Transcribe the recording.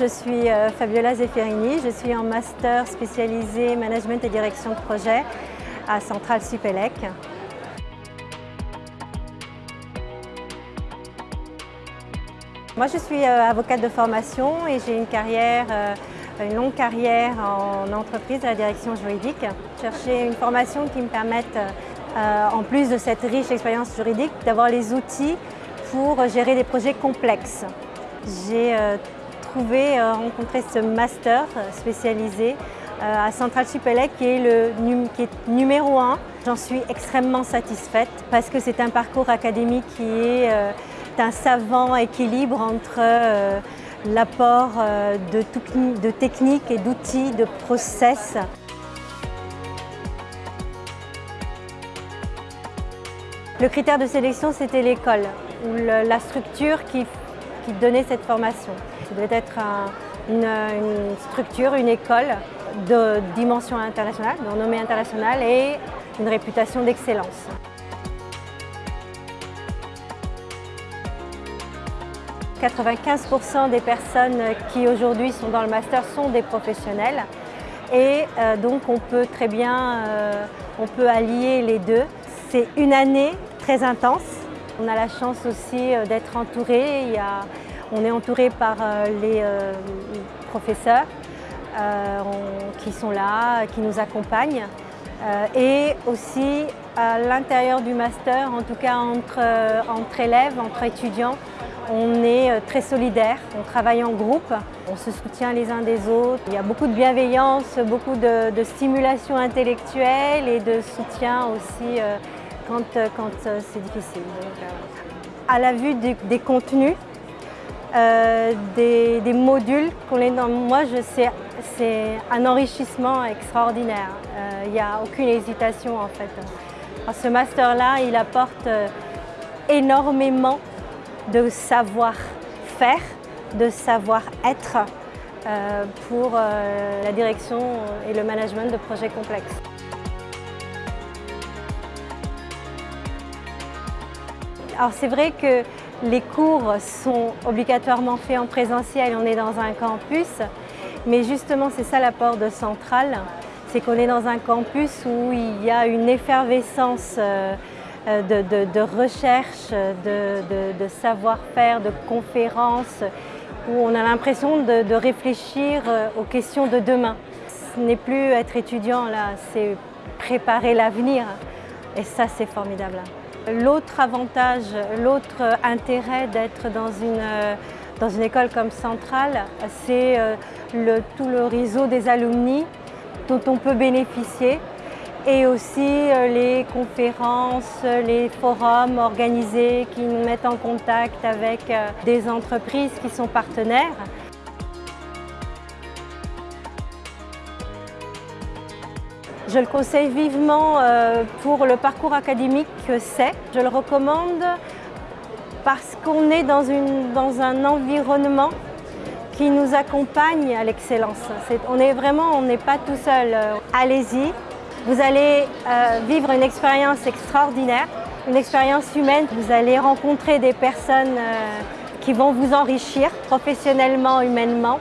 Je suis euh, Fabiola Zefferini, je suis en master spécialisé management et direction de projet à Centrale Supélec. Moi je suis euh, avocate de formation et j'ai une carrière, euh, une longue carrière en entreprise à la direction juridique. Chercher une formation qui me permette, en plus de cette riche expérience juridique, d'avoir les outils pour gérer des projets complexes. J'ai euh, rencontrer ce master spécialisé euh, à Centrale Supélec qui est le qui est numéro un. J'en suis extrêmement satisfaite parce que c'est un parcours académique qui est euh, un savant équilibre entre l'apport de, de techniques et d'outils, de process. Le critère de sélection, c'était l'école, ou la structure qui qui donnait cette formation. Ça devait être une, structure, une école de dimension internationale, de renommée internationale et une réputation d'excellence. « 95% des personnes qui aujourd'hui sont dans le master sont des professionnels et euh, donc on peut très bien euh, on peut allier les deux. C'est une année très intense on a la chance aussi euh, d'être entouré. on est entouré par euh, les euh, professeurs qui sont là, qui nous accompagnent. et aussi à l'intérieur du master, en tout cas entre, entre élèves, entre étudiants, on est très solidaires, on travaille en groupe, on se soutient les uns des autres. Il y a beaucoup de bienveillance, beaucoup de, stimulation intellectuelle et de soutien aussi quand, euh, euh, c'est difficile. Euh, à la vue des, contenus, des, modules qu'on est dans, moi je sais, c'est un enrichissement extraordinaire. Il n'y a aucune hésitation en fait. ce master-là, il apporte énormément de savoir-faire, de savoir-être pour la direction et le management de projets complexes. Alors c'est vrai que les cours sont obligatoirement faits en présentiel, on est dans un campus, mais justement c'est ça l'apport de Centrale, c'est qu'on est dans un campus où il y a une effervescence euh, de, recherche, de, savoir-faire, de conférences, où on a l'impression de, réfléchir euh, aux questions de demain. Ce n'est plus être étudiant là, c'est préparer l'avenir et ça c'est formidable. L'autre avantage, l'autre intérêt d'être dans une, une école comme Centrale, c'est euh, tout le réseau des alumni dont on peut bénéficier et aussi euh, les conférences, les forums organisés qui nous mettent en contact avec euh, des entreprises qui sont partenaires. Je le conseille vivement euh, pour le parcours académique que c'est. Je le recommande parce qu'on est dans, un environnement qui nous accompagne à l'excellence. On est vraiment, on n'est pas tout seul. Allez-y, vous allez euh, vivre une expérience extraordinaire, une expérience humaine. Vous allez rencontrer des personnes euh, qui vont vous enrichir professionnellement, humainement.